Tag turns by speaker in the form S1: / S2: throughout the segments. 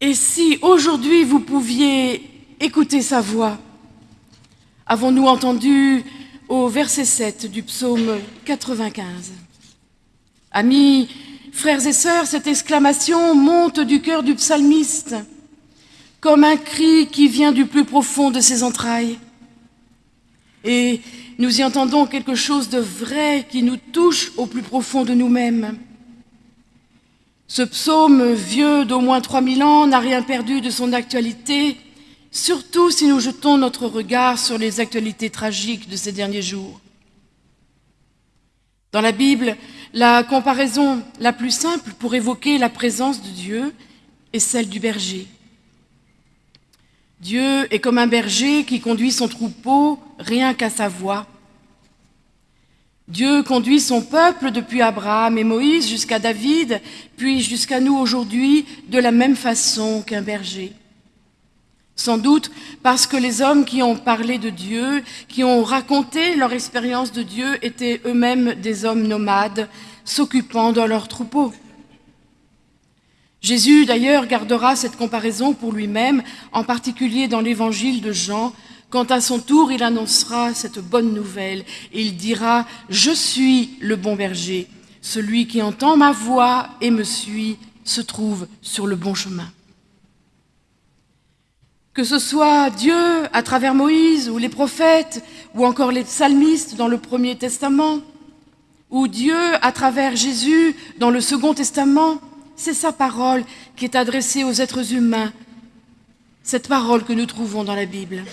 S1: Et si aujourd'hui vous pouviez écouter sa voix Avons-nous entendu au verset 7 du psaume 95 Amis, frères et sœurs, cette exclamation monte du cœur du psalmiste comme un cri qui vient du plus profond de ses entrailles. Et nous y entendons quelque chose de vrai qui nous touche au plus profond de nous-mêmes. Ce psaume vieux d'au moins 3000 ans n'a rien perdu de son actualité, surtout si nous jetons notre regard sur les actualités tragiques de ces derniers jours. Dans la Bible, la comparaison la plus simple pour évoquer la présence de Dieu est celle du berger. Dieu est comme un berger qui conduit son troupeau rien qu'à sa voix. Dieu conduit son peuple depuis Abraham et Moïse jusqu'à David, puis jusqu'à nous aujourd'hui, de la même façon qu'un berger. Sans doute parce que les hommes qui ont parlé de Dieu, qui ont raconté leur expérience de Dieu, étaient eux-mêmes des hommes nomades, s'occupant dans leur troupeau. Jésus, d'ailleurs, gardera cette comparaison pour lui-même, en particulier dans l'évangile de Jean, quand à son tour il annoncera cette bonne nouvelle, il dira « Je suis le bon berger, celui qui entend ma voix et me suit se trouve sur le bon chemin. » Que ce soit Dieu à travers Moïse ou les prophètes ou encore les psalmistes dans le Premier Testament, ou Dieu à travers Jésus dans le Second Testament, c'est sa parole qui est adressée aux êtres humains, cette parole que nous trouvons dans la Bible.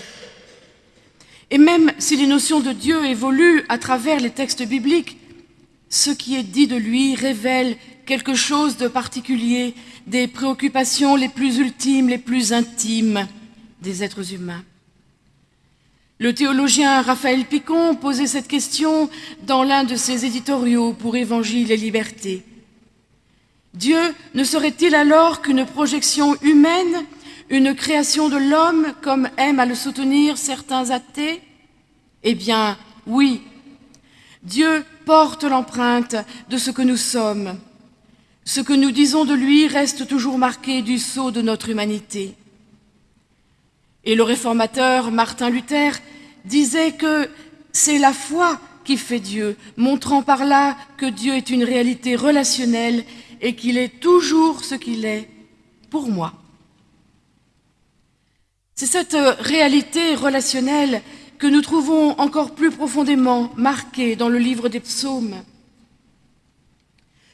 S1: Et même si les notions de Dieu évoluent à travers les textes bibliques, ce qui est dit de lui révèle quelque chose de particulier, des préoccupations les plus ultimes, les plus intimes des êtres humains. Le théologien Raphaël Picon posait cette question dans l'un de ses éditoriaux pour Évangile et Liberté. Dieu ne serait-il alors qu'une projection humaine une création de l'homme, comme aiment à le soutenir certains athées? Eh bien, oui. Dieu porte l'empreinte de ce que nous sommes. Ce que nous disons de lui reste toujours marqué du sceau de notre humanité. Et le réformateur Martin Luther disait que c'est la foi qui fait Dieu, montrant par là que Dieu est une réalité relationnelle et qu'il est toujours ce qu'il est pour moi. C'est cette euh, réalité relationnelle que nous trouvons encore plus profondément marquée dans le livre des psaumes.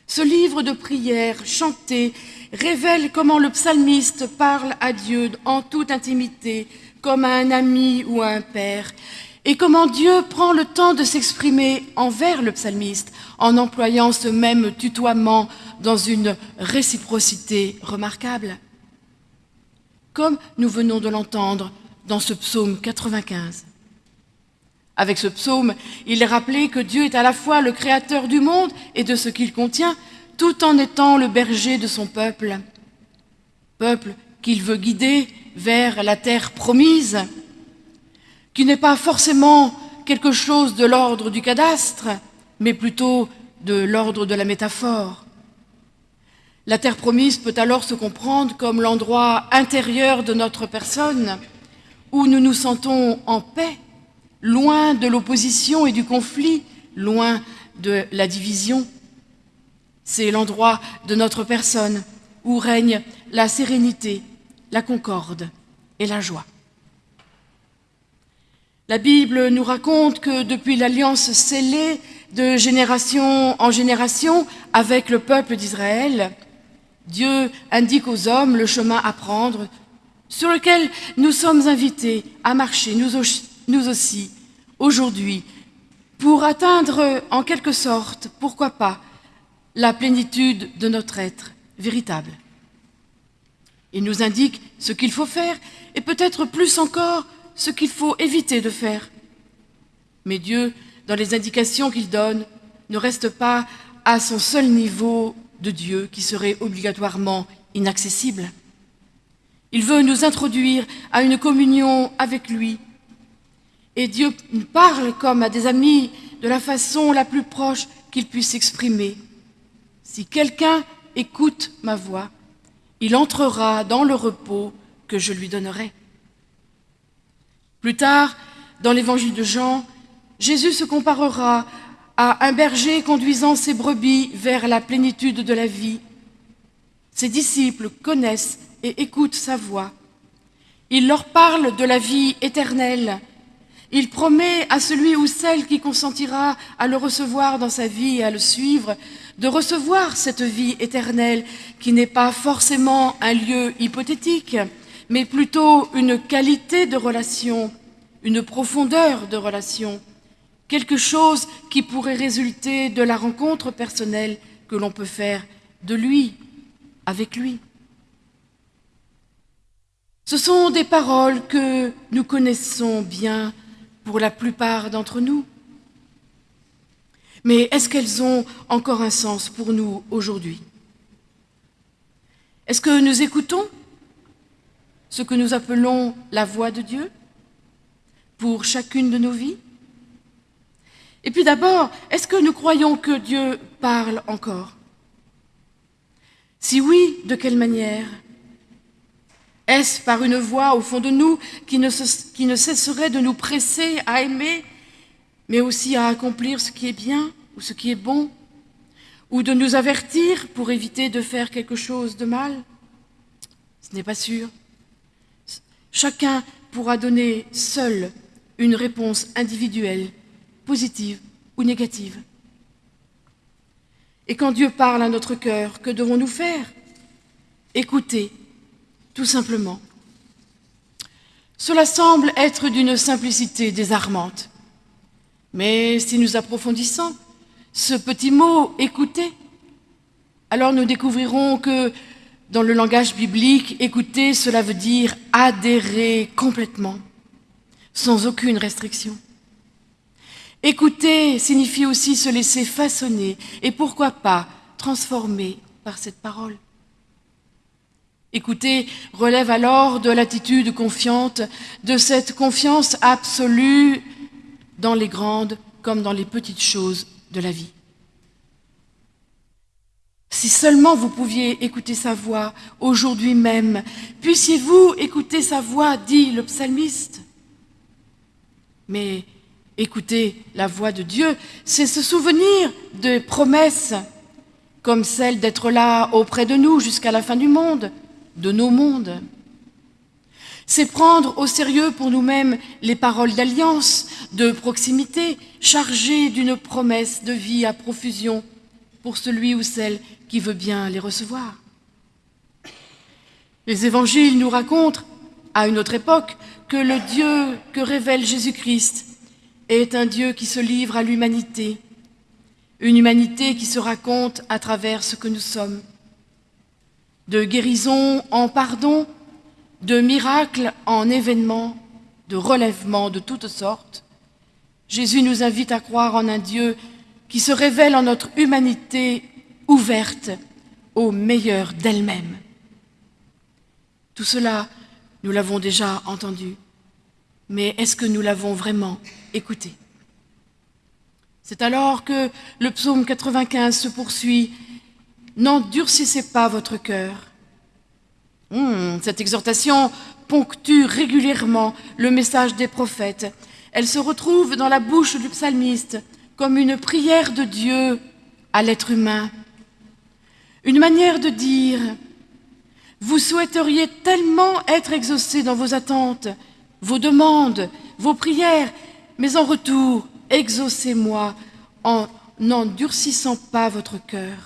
S1: Ce livre de prière chanté révèle comment le psalmiste parle à Dieu en toute intimité, comme à un ami ou à un père, et comment Dieu prend le temps de s'exprimer envers le psalmiste en employant ce même tutoiement dans une réciprocité remarquable comme nous venons de l'entendre dans ce psaume 95. Avec ce psaume, il est rappelé que Dieu est à la fois le créateur du monde et de ce qu'il contient, tout en étant le berger de son peuple. Peuple qu'il veut guider vers la terre promise, qui n'est pas forcément quelque chose de l'ordre du cadastre, mais plutôt de l'ordre de la métaphore. La terre promise peut alors se comprendre comme l'endroit intérieur de notre personne où nous nous sentons en paix, loin de l'opposition et du conflit, loin de la division. C'est l'endroit de notre personne où règne la sérénité, la concorde et la joie. La Bible nous raconte que depuis l'alliance scellée de génération en génération avec le peuple d'Israël, Dieu indique aux hommes le chemin à prendre sur lequel nous sommes invités à marcher, nous aussi, aujourd'hui, pour atteindre en quelque sorte, pourquoi pas, la plénitude de notre être véritable. Il nous indique ce qu'il faut faire et peut-être plus encore ce qu'il faut éviter de faire. Mais Dieu, dans les indications qu'il donne, ne reste pas à son seul niveau de Dieu qui serait obligatoirement inaccessible. Il veut nous introduire à une communion avec lui. Et Dieu nous parle comme à des amis de la façon la plus proche qu'il puisse s'exprimer. Si quelqu'un écoute ma voix, il entrera dans le repos que je lui donnerai. Plus tard, dans l'évangile de Jean, Jésus se comparera à un berger conduisant ses brebis vers la plénitude de la vie. Ses disciples connaissent et écoutent sa voix. Il leur parle de la vie éternelle. Il promet à celui ou celle qui consentira à le recevoir dans sa vie et à le suivre de recevoir cette vie éternelle qui n'est pas forcément un lieu hypothétique, mais plutôt une qualité de relation, une profondeur de relation, quelque chose qui pourrait résulter de la rencontre personnelle que l'on peut faire de lui, avec lui. Ce sont des paroles que nous connaissons bien pour la plupart d'entre nous. Mais est-ce qu'elles ont encore un sens pour nous aujourd'hui? Est-ce que nous écoutons ce que nous appelons la voix de Dieu pour chacune de nos vies? Et puis d'abord, est-ce que nous croyons que Dieu parle encore? Si oui, de quelle manière? Est-ce par une voix au fond de nous qui ne, cesserait de nous presser à aimer mais aussi à accomplir ce qui est bien ou ce qui est bon, ou de nous avertir pour éviter de faire quelque chose de mal? Ce n'est pas sûr. Chacun pourra donner seul une réponse individuelle, positive ou négative. Et quand Dieu parle à notre cœur, que devons-nous faire? Écouter, tout simplement. Cela semble être d'une simplicité désarmante. Mais si nous approfondissons ce petit mot « écouter », alors nous découvrirons que dans le langage biblique, écouter, cela veut dire adhérer complètement, sans aucune restriction. Écouter signifie aussi se laisser façonner et pourquoi pas transformer par cette parole. Écouter relève alors de l'attitude confiante, de cette confiance absolue dans les grandes comme dans les petites choses de la vie. Si seulement vous pouviez écouter sa voix aujourd'hui même, puissiez-vous écouter sa voix, dit le psalmiste. Mais écouter la voix de Dieu, c'est se souvenir des promesses, comme celle d'être là auprès de nous jusqu'à la fin du monde, de nos mondes. C'est prendre au sérieux pour nous-mêmes les paroles d'alliance, de proximité, chargées d'une promesse de vie à profusion pour celui ou celle qui veut bien les recevoir. Les évangiles nous racontent, à une autre époque, que le Dieu que révèle Jésus-Christ est un Dieu qui se livre à l'humanité, une humanité qui se raconte à travers ce que nous sommes. De guérison en pardon, de miracles en événements, de relèvements de toutes sortes, Jésus nous invite à croire en un Dieu qui se révèle en notre humanité ouverte au meilleur d'elle-même. Tout cela, nous l'avons déjà entendu, mais est-ce que nous l'avons vraiment écouté C'est alors que le psaume 95 se poursuit « N'endurcissez pas votre cœur, Hmm, cette exhortation ponctue régulièrement le message des prophètes. Elle se retrouve dans la bouche du psalmiste comme une prière de Dieu à l'être humain. Une manière de dire « Vous souhaiteriez tellement être exaucé dans vos attentes, vos demandes, vos prières, mais en retour, exaucez-moi en n'endurcissant pas votre cœur. »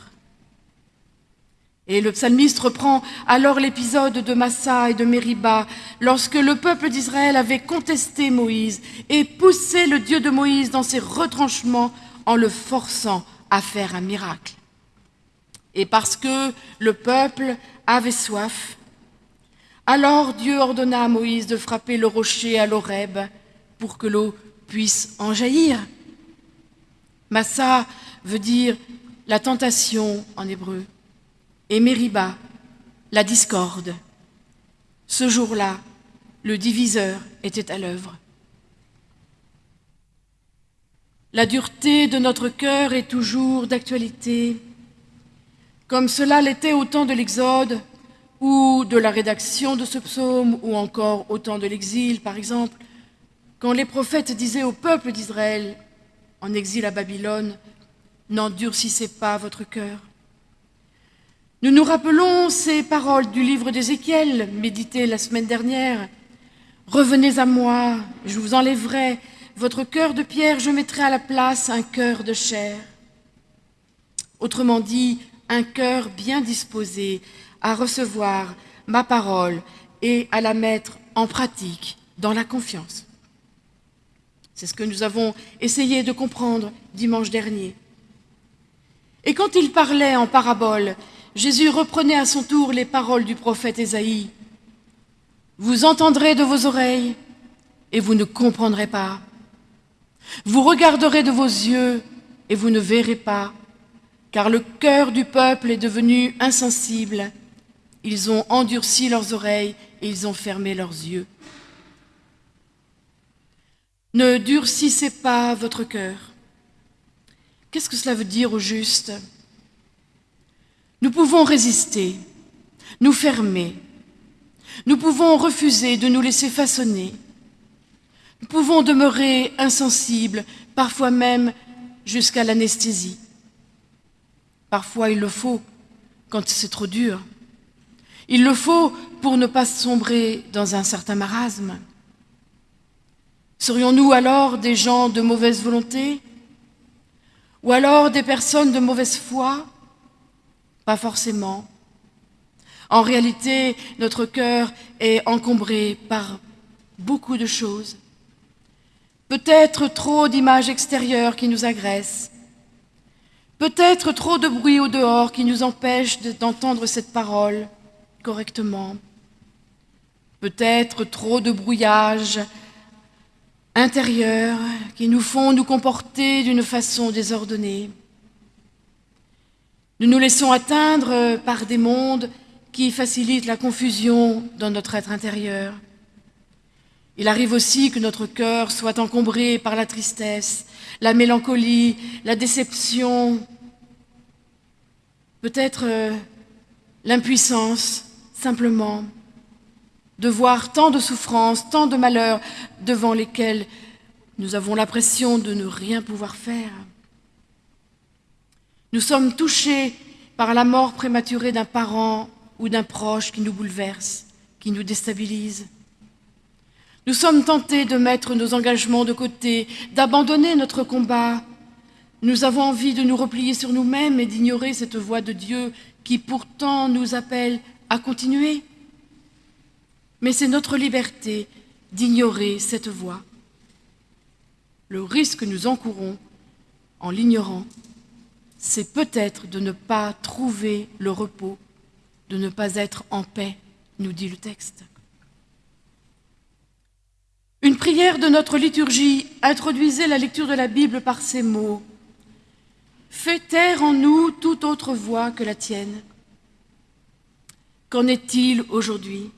S1: Et le psalmiste reprend alors l'épisode de Massa et de Mériba, lorsque le peuple d'Israël avait contesté Moïse et poussé le Dieu de Moïse dans ses retranchements en le forçant à faire un miracle. Et parce que le peuple avait soif, alors Dieu ordonna à Moïse de frapper le rocher à l'Oreb pour que l'eau puisse en jaillir. Massa veut dire la tentation en hébreu et Mériba, la discorde. Ce jour-là, le diviseur était à l'œuvre. La dureté de notre cœur est toujours d'actualité. Comme cela l'était au temps de l'Exode, ou de la rédaction de ce psaume, ou encore au temps de l'exil, par exemple, quand les prophètes disaient au peuple d'Israël, en exil à Babylone, N'endurcissez pas votre cœur. Nous nous rappelons ces paroles du livre d'Ézéchiel, méditées la semaine dernière. Revenez à moi, je vous enlèverai votre cœur de pierre, je mettrai à la place un cœur de chair. Autrement dit, un cœur bien disposé à recevoir ma parole et à la mettre en pratique dans la confiance. C'est ce que nous avons essayé de comprendre dimanche dernier. Et quand il parlait en parabole, Jésus reprenait à son tour les paroles du prophète Ésaïe. Vous entendrez de vos oreilles et vous ne comprendrez pas. Vous regarderez de vos yeux et vous ne verrez pas, car le cœur du peuple est devenu insensible. Ils ont endurci leurs oreilles et ils ont fermé leurs yeux. Ne durcissez pas votre cœur. Qu'est-ce que cela veut dire au juste? Nous pouvons résister, nous fermer. Nous pouvons refuser de nous laisser façonner. Nous pouvons demeurer insensibles, parfois même jusqu'à l'anesthésie. Parfois il le faut quand c'est trop dur. Il le faut pour ne pas sombrer dans un certain marasme. Serions-nous alors des gens de mauvaise volonté? Ou alors des personnes de mauvaise foi? Pas forcément. En réalité, notre cœur est encombré par beaucoup de choses. Peut-être trop d'images extérieures qui nous agressent. Peut-être trop de bruit au dehors qui nous empêche d'entendre cette parole correctement. Peut-être trop de brouillage intérieurs qui nous font nous comporter d'une façon désordonnée. Nous nous laissons atteindre par des mondes qui facilitent la confusion dans notre être intérieur. Il arrive aussi que notre cœur soit encombré par la tristesse, la mélancolie, la déception, peut-être euh, l'impuissance, simplement de voir tant de souffrances, tant de malheurs devant lesquels nous avons l'impression de ne rien pouvoir faire. Nous sommes touchés par la mort prématurée d'un parent ou d'un proche qui nous bouleverse, qui nous déstabilise. Nous sommes tentés de mettre nos engagements de côté, d'abandonner notre combat. Nous avons envie de nous replier sur nous-mêmes et d'ignorer cette voix de Dieu qui pourtant nous appelle à continuer. Mais c'est notre liberté d'ignorer cette voie. Le risque que nous encourons en l'ignorant, c'est peut-être de ne pas trouver le repos, de ne pas être en paix, nous dit le texte. Une prière de notre liturgie introduisait la lecture de la Bible par ces mots. Fais taire en nous toute autre voix que la tienne. Qu'en est-il aujourd'hui?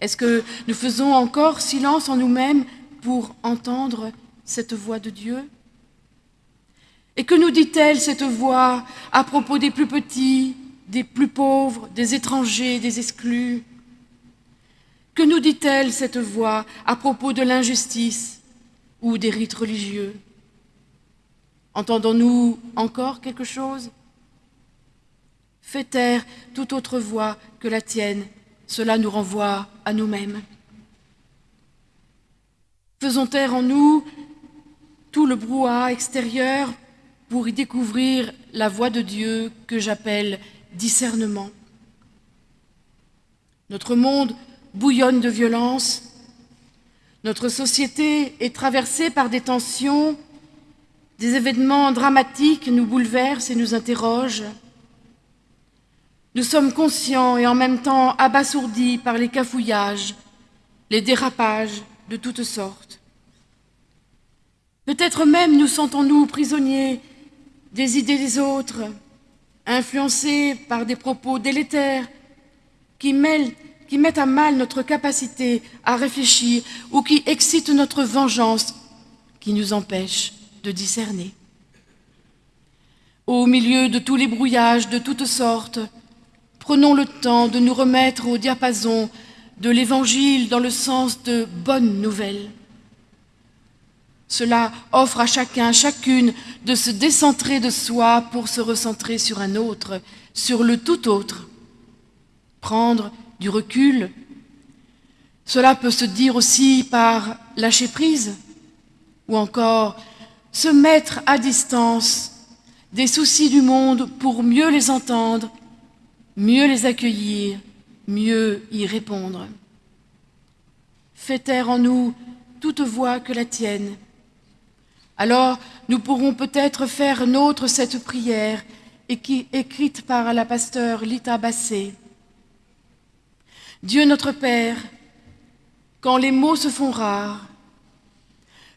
S1: Est-ce que nous faisons encore silence en nous-mêmes pour entendre cette voix de Dieu Et que nous dit-elle cette voix à propos des plus petits, des plus pauvres, des étrangers, des exclus Que nous dit-elle cette voix à propos de l'injustice ou des rites religieux Entendons-nous encore quelque chose Fais taire toute autre voix que la tienne cela nous renvoie à nous-mêmes. Faisons taire en nous tout le brouhaha extérieur pour y découvrir la voix de Dieu que j'appelle discernement. Notre monde bouillonne de violence, notre société est traversée par des tensions, des événements dramatiques nous bouleversent et nous interrogent. Nous sommes conscients et en même temps abasourdis par les cafouillages, les dérapages de toutes sortes. Peut-être même nous sentons-nous prisonniers des idées des autres, influencés par des propos délétères qui, mettent à mal notre capacité à réfléchir ou qui excitent notre vengeance, qui nous empêchent de discerner. Au milieu de tous les brouillages de toutes sortes, prenons le temps de nous remettre au diapason de l'Évangile dans le sens de bonnes nouvelles. Cela offre à chacun, chacune, de se décentrer de soi pour se recentrer sur un autre, sur le tout autre. Prendre du recul. Cela peut se dire aussi par lâcher prise, ou encore se mettre à distance des soucis du monde pour mieux les entendre, mieux les accueillir, mieux y répondre. Fais taire en nous toute voix que la tienne. Alors nous pourrons peut-être faire nôtre cette prière écrite par la pasteur Lita Bassé. Dieu notre Père, quand les mots se font rares,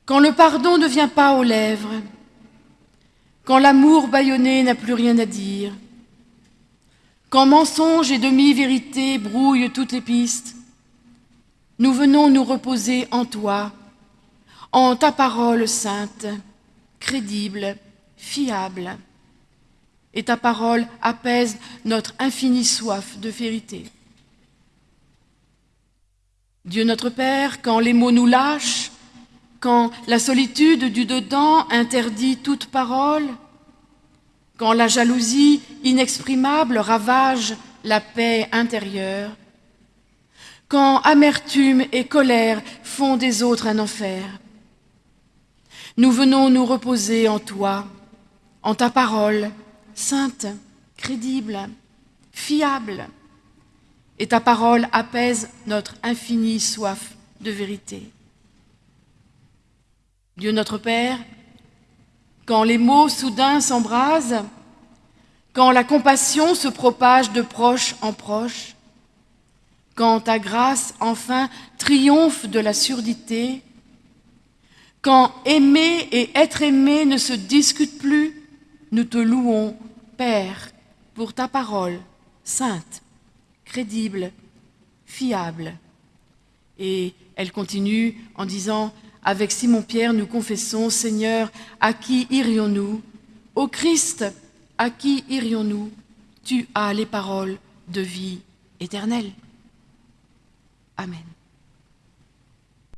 S1: quand le pardon ne vient pas aux lèvres, quand l'amour bâillonné n'a plus rien à dire, quand mensonge et demi-vérité brouillent toutes les pistes, nous venons nous reposer en toi, en ta parole sainte, crédible, fiable. Et ta parole apaise notre infinie soif de vérité. Dieu notre Père, quand les mots nous lâchent, quand la solitude du dedans interdit toute parole, quand la jalousie inexprimable ravage la paix intérieure, quand amertume et colère font des autres un enfer. Nous venons nous reposer en toi, en ta parole, sainte, crédible, fiable, et ta parole apaise notre infinie soif de vérité. Dieu notre Père, quand les mots soudains s'embrasent, quand la compassion se propage de proche en proche, quand ta grâce enfin triomphe de la surdité, quand aimer et être aimé ne se discutent plus, nous te louons, Père, pour ta parole sainte, crédible, fiable. Et elle continue en disant avec Simon-Pierre, nous confessons, Seigneur, à qui irions-nous? Au Christ, à qui irions-nous? Tu as les paroles de vie éternelle. Amen.